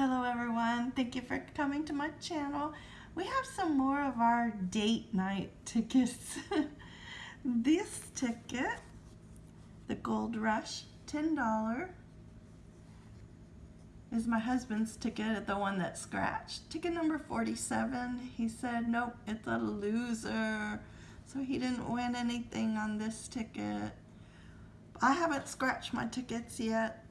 Hello everyone, thank you for coming to my channel. We have some more of our date night tickets. this ticket, the Gold Rush, $10, is my husband's ticket, the one that scratched. Ticket number 47, he said, nope, it's a loser. So he didn't win anything on this ticket. I haven't scratched my tickets yet.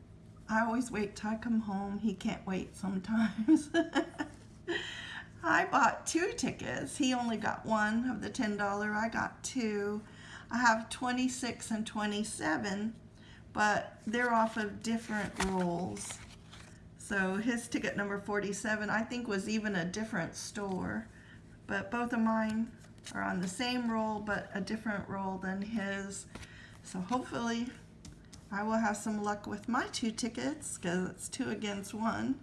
I always wait till I come home. He can't wait sometimes. I bought two tickets. He only got one of the $10. I got two. I have 26 and 27, but they're off of different rolls. So his ticket number 47, I think was even a different store, but both of mine are on the same roll, but a different roll than his. So hopefully I will have some luck with my two tickets because it's two against one.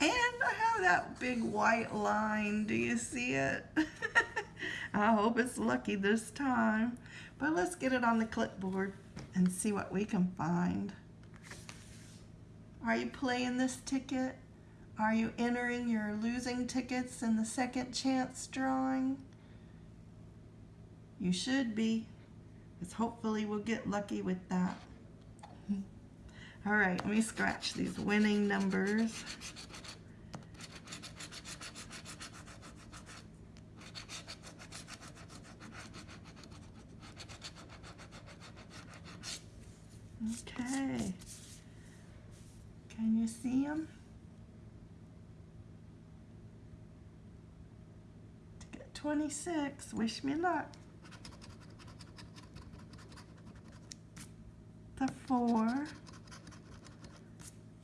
And I have that big white line. Do you see it? I hope it's lucky this time. But let's get it on the clipboard and see what we can find. Are you playing this ticket? Are you entering your losing tickets in the second chance drawing? You should be, because hopefully we'll get lucky with that. All right, let me scratch these winning numbers. Okay. Can you see them? To get 26, wish me luck. The four.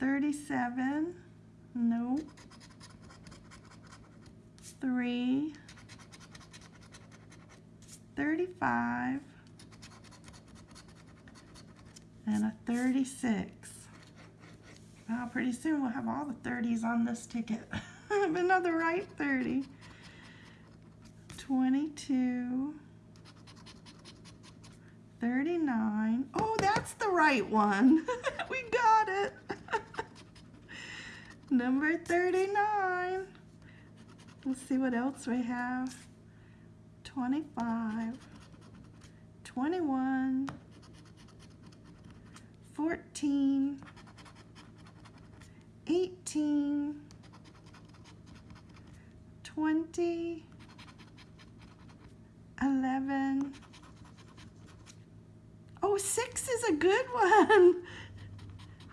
37, nope. 3, 35, and a 36. Well, pretty soon we'll have all the 30s on this ticket. Another right 30. 22, 39. Oh, that's the right one. we got it. Number 39. Let's see what else we have. 25, 21, 14, 18, 20, 11. Oh, six is a good one.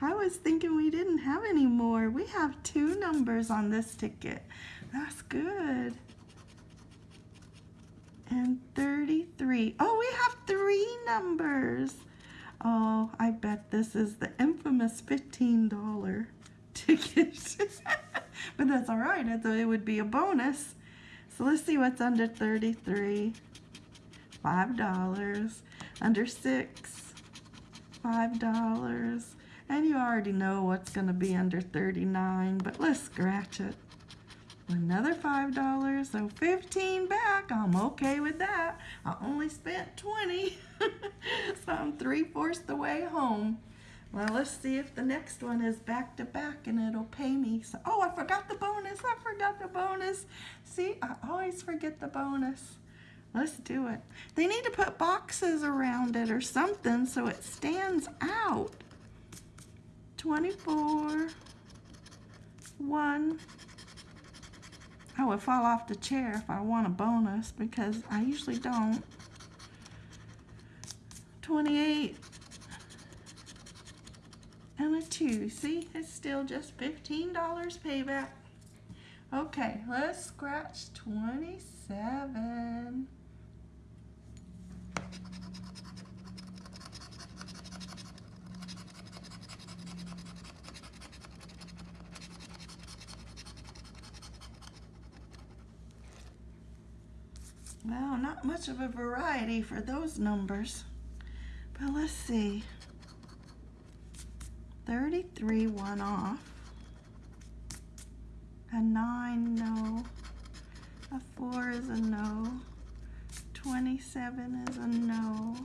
I was thinking we didn't have any more. We have two numbers on this ticket. That's good. And 33. Oh, we have three numbers. Oh, I bet this is the infamous $15 ticket. but that's all right. I thought it would be a bonus. So let's see what's under 33. $5. Under 6. $5. And you already know what's going to be under 39 but let's scratch it. Another $5, so 15 back. I'm okay with that. I only spent 20 so I'm three-fourths the way home. Well, let's see if the next one is back to back and it'll pay me. So, oh, I forgot the bonus. I forgot the bonus. See, I always forget the bonus. Let's do it. They need to put boxes around it or something so it stands out. 24, 1. I would fall off the chair if I want a bonus because I usually don't. 28 and a 2. See, it's still just $15 payback. Okay, let's scratch 27. Well, not much of a variety for those numbers. But let's see. 33, one off. A 9, no. A 4 is a no. 27 is a no.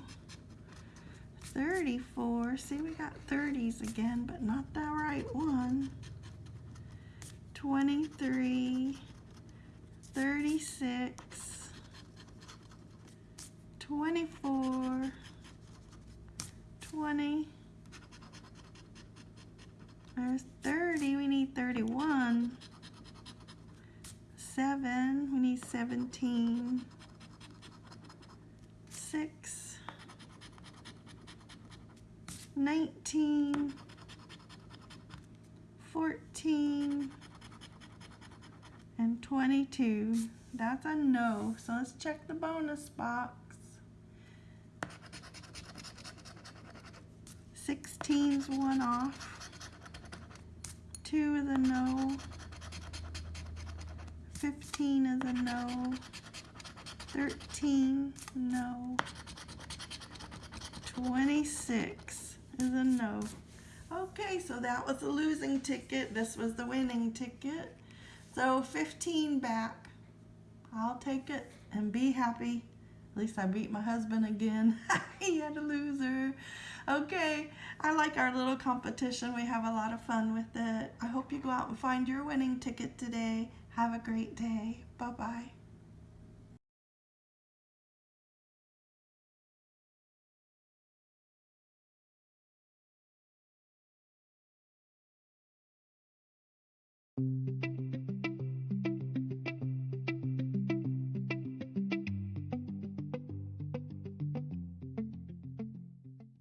34, see we got 30s again, but not the right one. 23, 36, 24, 20, there's 30, we need 31, 7, we need 17, 6, 19, 14, and 22. That's a no. So let's check the bonus box. 16's one off. 2 is a no. 15 is a no. 13, no. 26 is a no. Okay, so that was the losing ticket. This was the winning ticket. So 15 back. I'll take it and be happy. At least I beat my husband again. he had a loser. Okay, I like our little competition. We have a lot of fun with it. I hope you go out and find your winning ticket today. Have a great day. Bye-bye.